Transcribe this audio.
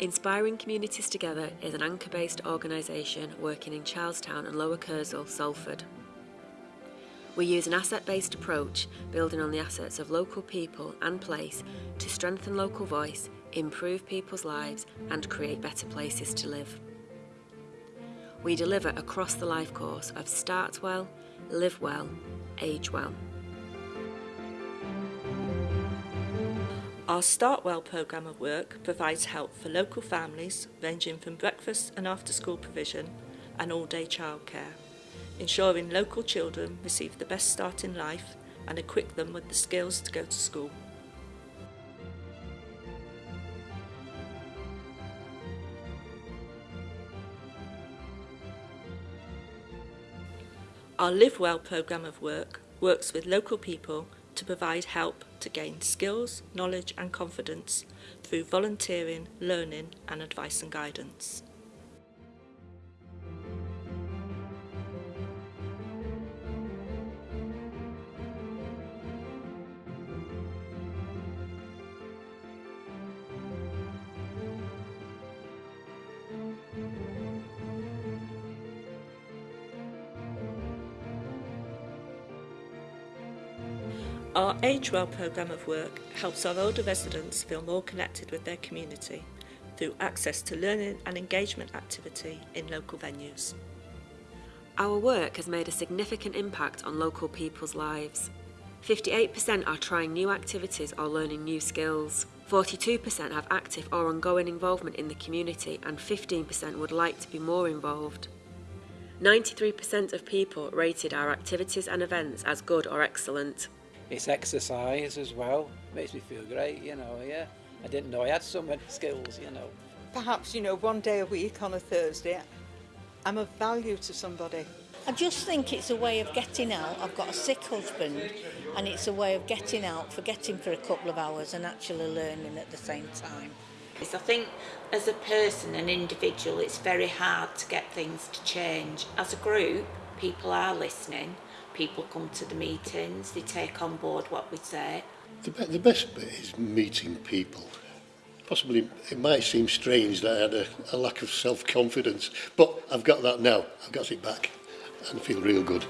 Inspiring Communities Together is an anchor-based organisation working in Charlestown and Lower Kersal, Salford. We use an asset-based approach, building on the assets of local people and place to strengthen local voice, improve people's lives and create better places to live. We deliver across the life course of Start Well, Live Well, Age Well. Our Start Well programme of work provides help for local families ranging from breakfast and after school provision and all-day childcare, ensuring local children receive the best start in life and equip them with the skills to go to school. Our Live Well programme of work works with local people to provide help to gain skills, knowledge and confidence through volunteering, learning and advice and guidance. Our Age Well programme of work helps our older residents feel more connected with their community through access to learning and engagement activity in local venues. Our work has made a significant impact on local people's lives. 58% are trying new activities or learning new skills. 42% have active or ongoing involvement in the community and 15% would like to be more involved. 93% of people rated our activities and events as good or excellent. It's exercise as well, makes me feel great, you know, yeah. I didn't know I had so many skills, you know. Perhaps, you know, one day a week on a Thursday, I'm of value to somebody. I just think it's a way of getting out. I've got a sick husband and it's a way of getting out, forgetting for a couple of hours and actually learning at the same time. I think as a person, an individual, it's very hard to get things to change. As a group, people are listening people come to the meetings, they take on board what we say. The, be the best bit is meeting people. Possibly it might seem strange that I had a, a lack of self-confidence, but I've got that now. I've got it back and feel real good.